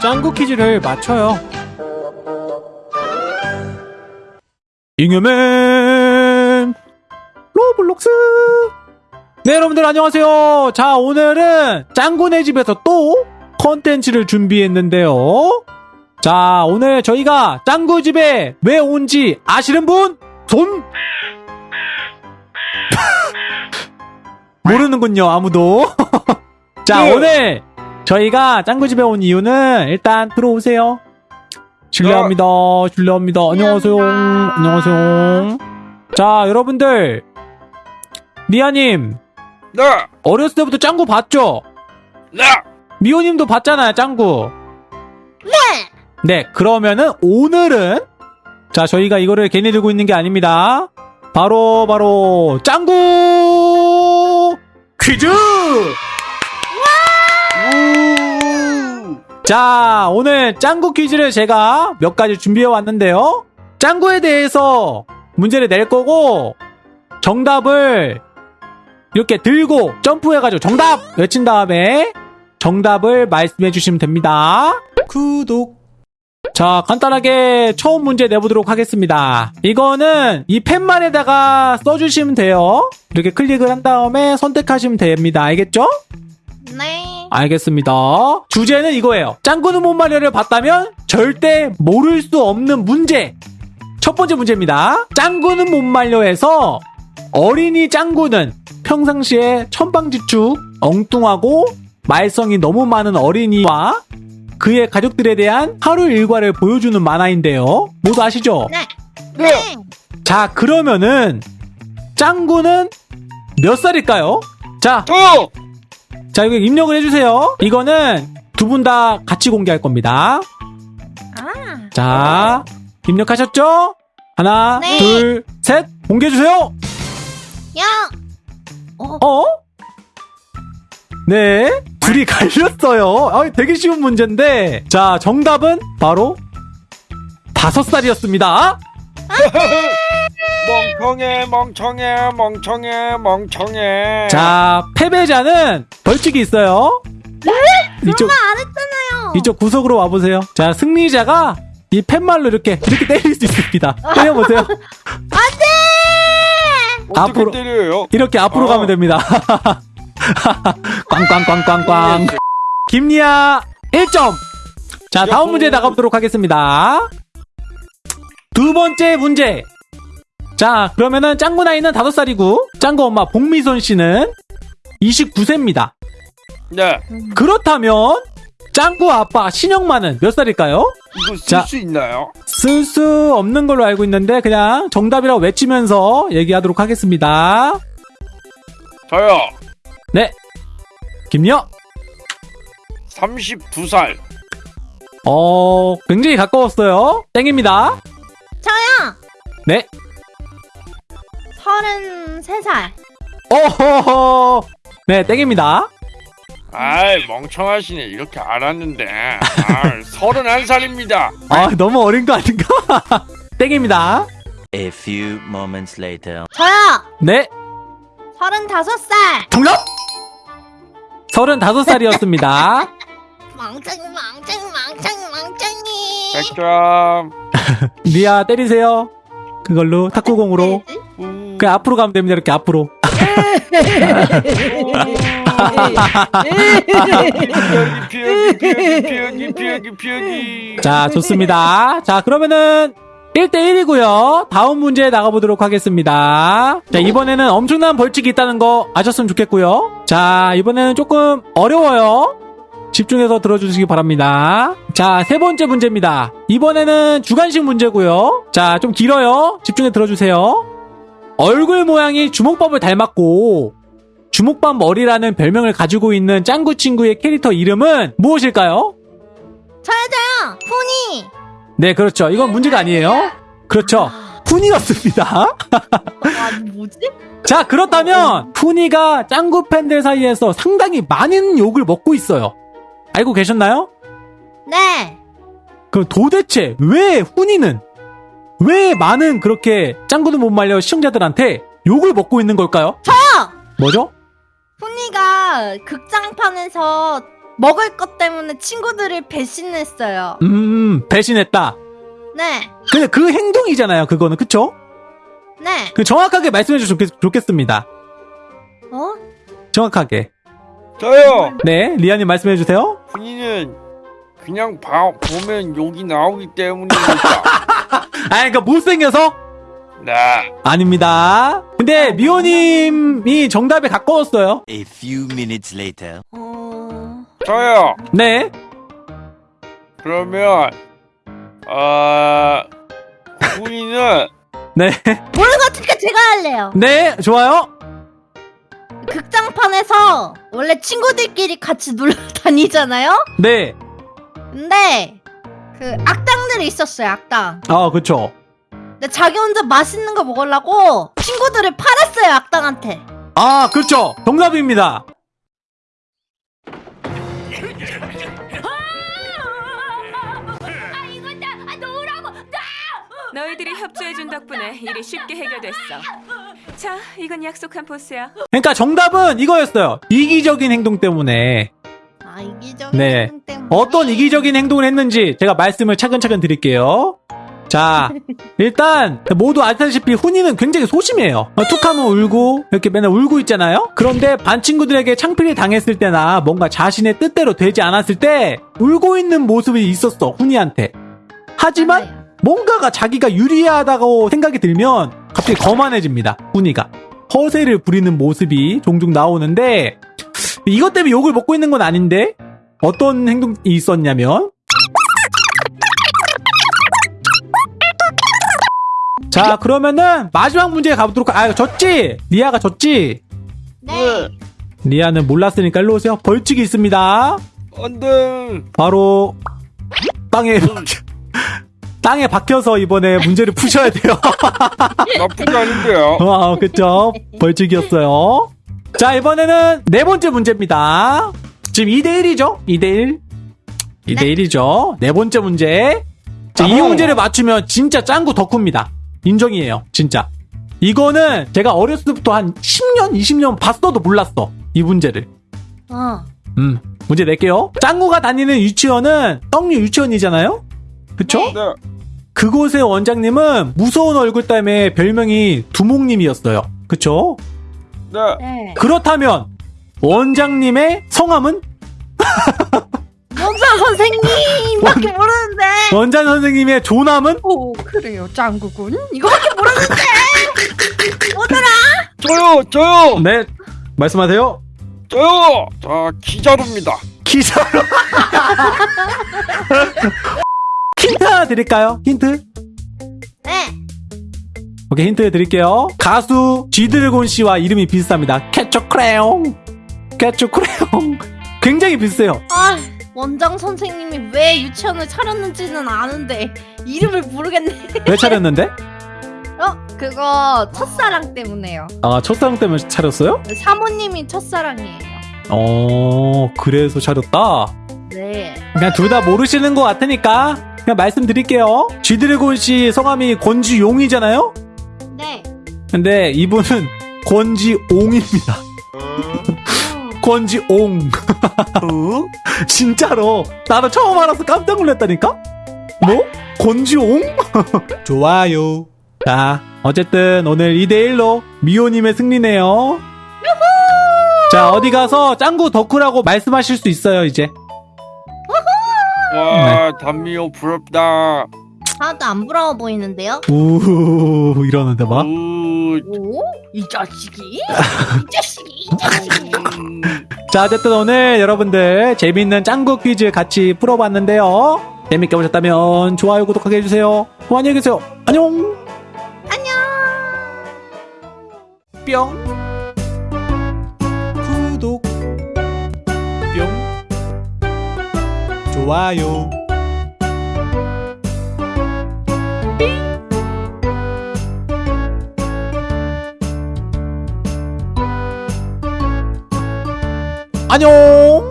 짱구 퀴즈를 맞춰요. 잉여맨 로블록스 네 여러분들 안녕하세요. 자 오늘은 짱구네 집에서 또 컨텐츠를 준비했는데요. 자 오늘 저희가 짱구 집에 왜 온지 아시는 분? 손? 모르는군요 아무도. 자 네. 오늘 저희가 짱구 집에 온 이유는 일단 들어오세요. 실례합니다. 실례합니다. 안녕하세요. 안녕하세요. 자 여러분들 니아님 네, 어렸을 때부터 짱구 봤죠? 네, 미호님도 봤잖아요, 짱구. 네. 네, 그러면은 오늘은 자 저희가 이거를 괜히 들고 있는 게 아닙니다. 바로 바로 짱구 퀴즈. 우, 자 오늘 짱구 퀴즈를 제가 몇 가지 준비해 왔는데요. 짱구에 대해서 문제를 낼 거고 정답을 이렇게 들고 점프해가지고 정답 외친 다음에 정답을 말씀해 주시면 됩니다. 구독. 자, 간단하게 처음 문제 내보도록 하겠습니다. 이거는 이 펜만에다가 써주시면 돼요. 이렇게 클릭을 한 다음에 선택하시면 됩니다. 알겠죠? 네. 알겠습니다. 주제는 이거예요. 짱구는 못 말려를 봤다면 절대 모를 수 없는 문제. 첫 번째 문제입니다. 짱구는 못 말려에서 어린이 짱구는 평상시에 천방지축, 엉뚱하고 말썽이 너무 많은 어린이와 그의 가족들에 대한 하루 일과를 보여주는 만화인데요. 모두 아시죠? 네. 네, 자, 그러면은 짱구는 몇 살일까요? 자, 또, 자, 여기 입력을 해주세요. 이거는 두 분 다 같이 공개할 겁니다. 아. 자, 입력하셨죠? 하나, 네. 둘, 셋, 공개해주세요! 야. 어. 어? 네, 둘이 갈렸어요. 아, 되게 쉬운 문제인데. 자, 정답은 바로 다섯 살이었습니다. 멍청해, 멍청해, 멍청해, 멍청해. 자, 패배자는 벌칙이 있어요. 이쪽, 안 했잖아요. 이쪽 구석으로 와보세요. 자, 승리자가 이 팻말로 이렇게, 이렇게 때릴 수 있습니다. 때려보세요. 어떻게 앞으로- 때려요? 이렇게 앞으로 어. 가면 됩니다. 꽝꽝꽝꽝꽝. 김리아 1점. 자, 다음. 문제 나가보도록 하겠습니다. 두 번째 문제. 자, 그러면은 짱구 나이는 5살이고, 짱구 엄마 복미선 씨는 29세입니다. 네, 그렇다면, 짱구 아빠 신영만은 몇 살일까요? 이거 자. 쓸수 있나요? 쓸 수 없는 걸로 알고 있는데, 그냥 정답이라고 외치면서 얘기하도록 하겠습니다. 저요, 네. 김여. 32살. 어, 굉장히 가까웠어요. 땡입니다. 저요. 네. 33살. 어허허. 네, 땡입니다. 아이, 멍청하시네. 이렇게 알았는데. 아, 31살입니다. 아, 너무 어린 거 아닌가? 땡입니다. A few moments later. 저요. 네, 35살. 정답! 35살이었습니다. 멍청이 멍청이 멍청이 멍청이. 100점. 리아 때리세요. 그걸로 탁구공으로. 우, 그 앞으로 가면 됩니다. 이렇게 앞으로. 자, 좋습니다. 자, 그러면은 1대1이고요. 다음 문제 나가보도록 하겠습니다. 자, 이번에는 엄청난 벌칙이 있다는 거 아셨으면 좋겠고요. 자, 이번에는 조금 어려워요. 집중해서 들어주시기 바랍니다. 자, 세 번째 문제입니다. 이번에는 주간식 문제고요. 자, 좀 길어요. 집중해 들어주세요. 얼굴 모양이 주먹밥을 닮았고 주먹밥 머리라는 별명을 가지고 있는 짱구 친구의 캐릭터 이름은 무엇일까요? 저요 저요. 포니. 네, 그렇죠. 이건 문제가 아니에요. 그렇죠. 푸니였습니다. 아 뭐지? 자, 그렇다면 푸니가 짱구 팬들 사이에서 상당히 많은 욕을 먹고 있어요. 알고 계셨나요? 네. 그럼 도대체 왜 푸니는 왜 많은 그렇게 짱구도 못 말려 시청자들한테 욕을 먹고 있는 걸까요? 저요. 뭐죠? 포니가 극장판에서 먹을 것 때문에 친구들을 배신했어요. 음, 배신했다. 네, 근데 그 행동이잖아요, 그거는. 그쵸? 네. 그 정확하게 말씀해 주시면 좋겠, 좋겠습니다. 어? 정확하게. 저요. 네, 리아님 말씀해 주세요. 본인은 그냥 봐, 보면 욕이 나오기 때문입니다. 아, 그러니까 못생겨서? 네. 아닙니다. 근데 미호님이 정답에 가까웠어요. A few minutes later. 어... 저요. 네. 그러면 어 본인은 네. 모르는 것 같으니까 제가 할래요. 네, 좋아요. 극장판에서 원래 친구들끼리 같이 놀러 다니잖아요? 네. 근데 그 악당들이 있었어요, 악당. 아, 그쵸. 근데 자기 혼자 맛있는 거 먹으려고 친구들을 팔았어요, 악당한테. 아, 그렇죠. 정답입니다. 너희들이 협조해준 덕분에 일이 쉽게 해결됐어. 자, 이건 약속한 보스야. 그러니까 정답은 이거였어요. 이기적인 행동 때문에 아, 이기적인 네. 행동 때문에. 어떤 이기적인 행동을 했는지 제가 말씀을 차근차근 드릴게요. 자, 일단 모두 아시다시피 훈이는 굉장히 소심해요. 어, 툭하면 울고 이렇게 맨날 울고 있잖아요. 그런데 반 친구들에게 창피를 당했을 때나 뭔가 자신의 뜻대로 되지 않았을 때 울고 있는 모습이 있었어 훈이한테. 하지만. 뭔가가 자기가 유리하다고 생각이 들면 갑자기 거만해집니다. 훈이가. 허세를 부리는 모습이 종종 나오는데 이것 때문에 욕을 먹고 있는 건 아닌데 어떤 행동이 있었냐면 자 그러면은 마지막 문제 가보도록 하- 아 졌지? 리아가 졌지? 네. 리아는 몰랐으니까 일로 오세요 벌칙이 있습니다 안돼. 바로 땅에 땅에 박혀서 이번에 문제를 푸셔야 돼요 나쁘지 않은데요. 아, 그쵸. 벌칙이었어요. 자, 이번에는 네 번째 문제입니다. 지금 2대1이죠? 2대1. 2대1이죠. 네 번째 문제. 자, 이. 문제를 맞추면 진짜 짱구 덕후입니다. 인정이에요. 진짜. 이거는 제가 어렸을 때부터 한 10년, 20년 봤어도 몰랐어. 이 문제를. 어. 음, 문제 낼게요. 짱구가 다니는 유치원은 떡류 유치원이잖아요? 그쵸? 네. 네. 그곳의 원장님은 무서운 얼굴 때문에 별명이 두목님이었어요. 그쵸? 네. 네. 그렇다면 원장님의 성함은 원장 선생님밖에 모르는데. 원장 선생님의 조남은 오, 그래요, 짱구군. 이거밖에 모르는데. 뭐더라? 저요. 저요. 네 말씀하세요. 저요. 자 기자루입니다. 기사로 힌트 드릴까요? 힌트? 네. 오케이 힌트 드릴게요. 가수 쥐드래곤 씨와 이름이 비슷합니다. 캐쳐 크레용, 캐쳐 크레용. 굉장히 비슷해요. 아, 원장 선생님이 왜 유치원을 차렸는지는 아는데 이름을 모르겠네. 왜 차렸는데? 어, 그거 첫사랑 때문에요. 아 첫사랑 때문에 차렸어요? 사모님이 첫사랑이에요. 어 그래서 차렸다. 네. 그냥 둘 다 모르시는 것 같으니까 그냥 말씀드릴게요. 쥐드래곤 씨 성함이 권지용이잖아요. 네. 근데 이분은 권지옹입니다. 권지옹. 진짜로 나도 처음 알아서 깜짝 놀랐다니까. 뭐? 권지옹? 좋아요. 자, 어쨌든 오늘 2대1로 미호님의 승리네요. 자, 어디 가서 짱구 덕후라고 말씀하실 수 있어요, 이제. 와 단미호 부럽다. 하나도 안 부러워 보이는데요? 우 이러는데 막. 우, 오? 이 자식이? 이 자식이? 이 자식이? 음, 자, 어쨌든 오늘 여러분들 재밌는 짱구 퀴즈 같이 풀어봤는데요. 재밌게 보셨다면 좋아요, 구독하게 해주세요. 뭐 안녕히 계세요. 안녕! 안녕. 뿅. 구독. 뿅. 좋아요. 안녕!